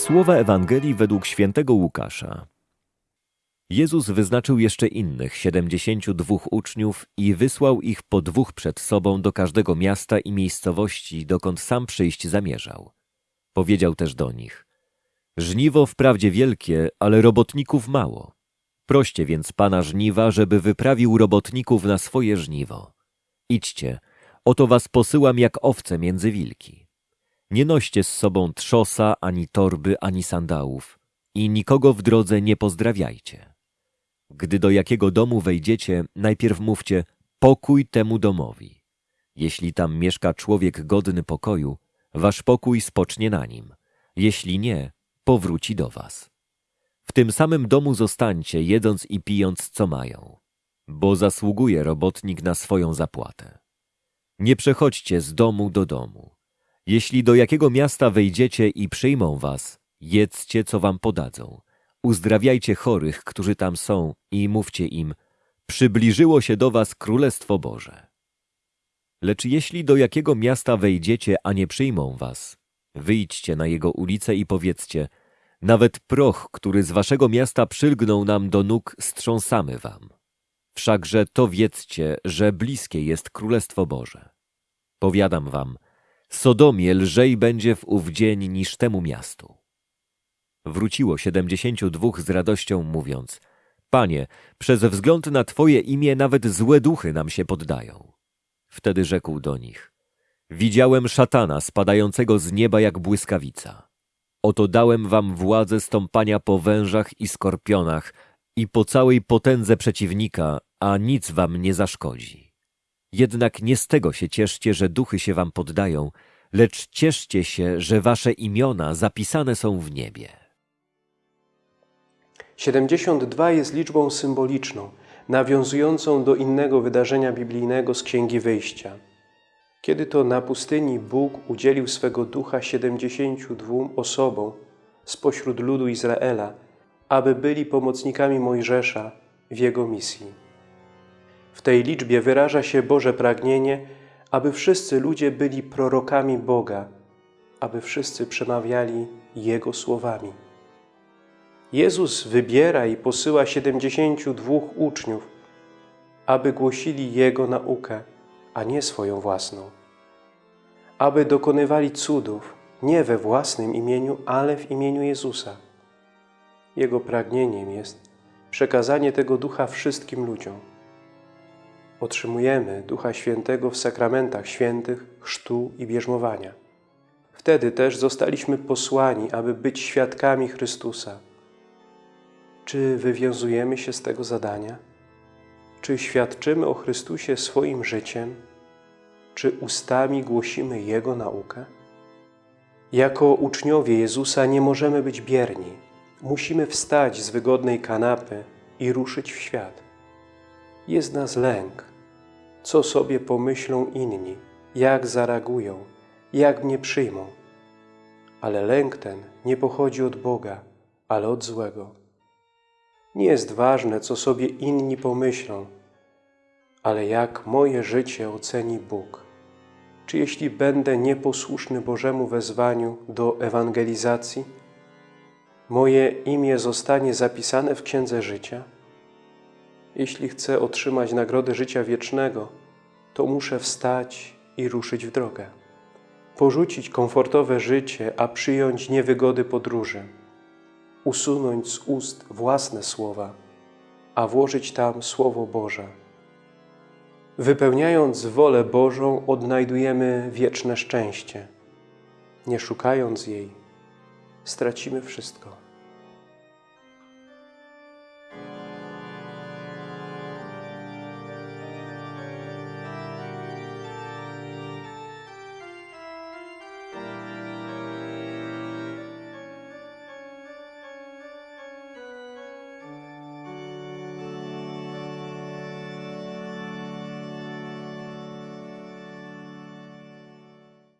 Słowa Ewangelii według świętego Łukasza. Jezus wyznaczył jeszcze innych siedemdziesięciu dwóch uczniów i wysłał ich po dwóch przed sobą do każdego miasta i miejscowości, dokąd sam przyjść zamierzał. Powiedział też do nich: Żniwo wprawdzie wielkie, ale robotników mało. Proście więc pana żniwa, żeby wyprawił robotników na swoje żniwo. Idźcie, oto was posyłam jak owce między wilki. Nie noście z sobą trzosa, ani torby, ani sandałów i nikogo w drodze nie pozdrawiajcie. Gdy do jakiego domu wejdziecie, najpierw mówcie pokój temu domowi. Jeśli tam mieszka człowiek godny pokoju, wasz pokój spocznie na nim. Jeśli nie, powróci do was. W tym samym domu zostańcie, jedząc i pijąc, co mają, bo zasługuje robotnik na swoją zapłatę. Nie przechodźcie z domu do domu. Jeśli do jakiego miasta wejdziecie i przyjmą was, jedzcie, co wam podadzą. Uzdrawiajcie chorych, którzy tam są i mówcie im, przybliżyło się do was Królestwo Boże. Lecz jeśli do jakiego miasta wejdziecie, a nie przyjmą was, wyjdźcie na jego ulicę i powiedzcie, nawet proch, który z waszego miasta przylgnął nam do nóg, strząsamy wam. Wszakże to wiedzcie, że bliskie jest Królestwo Boże. Powiadam wam, Sodomie lżej będzie w ów dzień niż temu miastu. Wróciło siedemdziesięciu dwóch z radością, mówiąc, Panie, przez wzgląd na Twoje imię nawet złe duchy nam się poddają. Wtedy rzekł do nich, Widziałem szatana spadającego z nieba jak błyskawica. Oto dałem wam władzę stąpania po wężach i skorpionach i po całej potędze przeciwnika, a nic wam nie zaszkodzi. Jednak nie z tego się cieszcie, że duchy się wam poddają, lecz cieszcie się, że wasze imiona zapisane są w niebie. 72 jest liczbą symboliczną, nawiązującą do innego wydarzenia biblijnego z Księgi Wyjścia. Kiedy to na pustyni Bóg udzielił swego ducha 72 osobom spośród ludu Izraela, aby byli pomocnikami Mojżesza w jego misji. W tej liczbie wyraża się Boże pragnienie, aby wszyscy ludzie byli prorokami Boga, aby wszyscy przemawiali Jego słowami. Jezus wybiera i posyła 72 uczniów, aby głosili Jego naukę, a nie swoją własną. Aby dokonywali cudów nie we własnym imieniu, ale w imieniu Jezusa. Jego pragnieniem jest przekazanie tego ducha wszystkim ludziom. Otrzymujemy Ducha Świętego w sakramentach świętych, chrztu i bierzmowania. Wtedy też zostaliśmy posłani, aby być świadkami Chrystusa. Czy wywiązujemy się z tego zadania? Czy świadczymy o Chrystusie swoim życiem? Czy ustami głosimy Jego naukę? Jako uczniowie Jezusa nie możemy być bierni. Musimy wstać z wygodnej kanapy i ruszyć w świat. Jest nas lęk. Co sobie pomyślą inni, jak zareagują, jak mnie przyjmą. Ale lęk ten nie pochodzi od Boga, ale od złego. Nie jest ważne, co sobie inni pomyślą, ale jak moje życie oceni Bóg. Czy jeśli będę nieposłuszny Bożemu wezwaniu do ewangelizacji, moje imię zostanie zapisane w Księdze Życia? Jeśli chcę otrzymać nagrodę życia wiecznego, to muszę wstać i ruszyć w drogę. Porzucić komfortowe życie, a przyjąć niewygody podróży. Usunąć z ust własne słowa, a włożyć tam Słowo Boże. Wypełniając wolę Bożą, odnajdujemy wieczne szczęście. Nie szukając jej, stracimy wszystko.